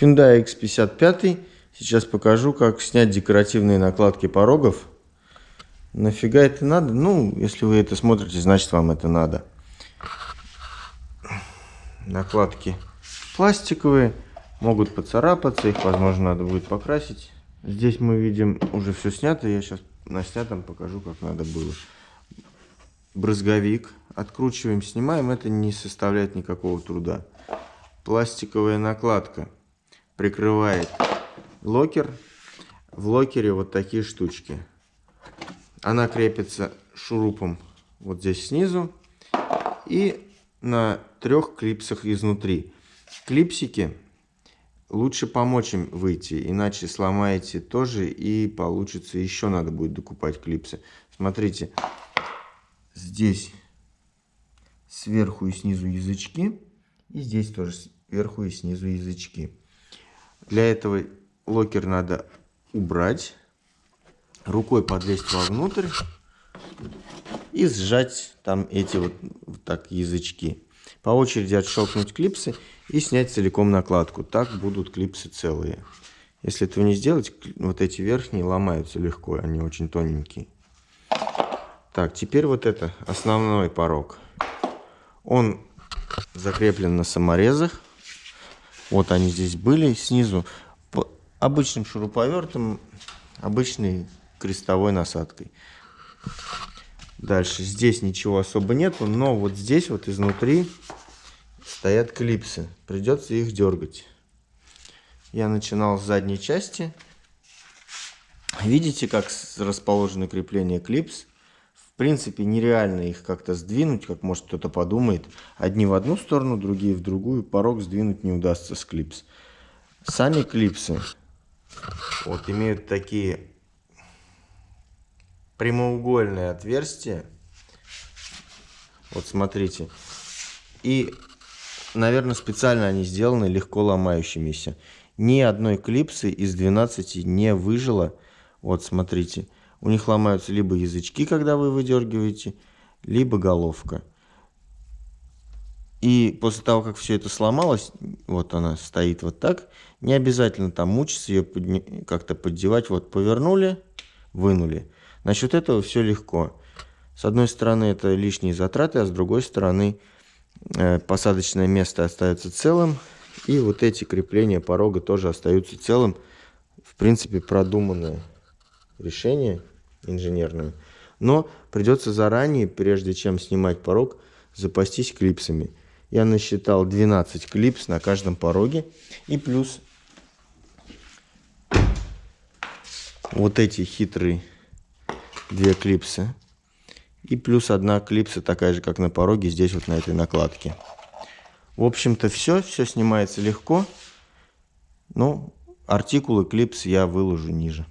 Hyundai X55. Сейчас покажу, как снять декоративные накладки порогов. Нафига это надо? Ну, если вы это смотрите, значит вам это надо. Накладки пластиковые, могут поцарапаться, их, возможно, надо будет покрасить. Здесь мы видим уже все снято, я сейчас на снятом покажу, как надо было. Брызговик, откручиваем, снимаем, это не составляет никакого труда. Пластиковая накладка прикрывает локер. В локере вот такие штучки. Она крепится шурупом вот здесь снизу и на трех клипсах изнутри. Клипсики лучше помочь им выйти, иначе сломаете тоже и получится еще надо будет докупать клипсы. Смотрите, здесь сверху и снизу язычки, и здесь тоже сверху и снизу язычки. Для этого локер надо убрать, рукой подлезть вовнутрь и сжать там эти вот, вот так язычки. По очереди отщелкнуть клипсы и снять целиком накладку. Так будут клипсы целые. Если этого не сделать, вот эти верхние ломаются легко, они очень тоненькие. Так, теперь вот это основной порог. Он закреплен на саморезах. Вот они здесь были снизу. По обычным шуруповертом, обычной крестовой насадкой. Дальше. Здесь ничего особо нету, но вот здесь вот изнутри стоят клипсы. Придется их дергать. Я начинал с задней части. Видите, как расположены крепления клипс? Принципе, нереально их как-то сдвинуть, как может кто-то подумает. Одни в одну сторону, другие в другую. Порог сдвинуть не удастся с клипс. Сами клипсы вот имеют такие прямоугольные отверстия. Вот смотрите. И, наверное, специально они сделаны легко ломающимися. Ни одной клипсы из 12 не выжило. Вот смотрите. У них ломаются либо язычки, когда вы выдергиваете, либо головка. И после того, как все это сломалось, вот она стоит вот так, не обязательно там мучиться, ее подни... как-то поддевать. Вот повернули, вынули. Насчет этого все легко. С одной стороны это лишние затраты, а с другой стороны э, посадочное место остается целым. И вот эти крепления порога тоже остаются целым. В принципе, продуманное решение инженерное. Но придется заранее, прежде чем снимать порог, запастись клипсами. Я насчитал 12 клипс на каждом пороге. И плюс вот эти хитрые две клипсы. И плюс одна клипса такая же, как на пороге, здесь вот на этой накладке. В общем-то все, все снимается легко. Но артикулы клипс я выложу ниже.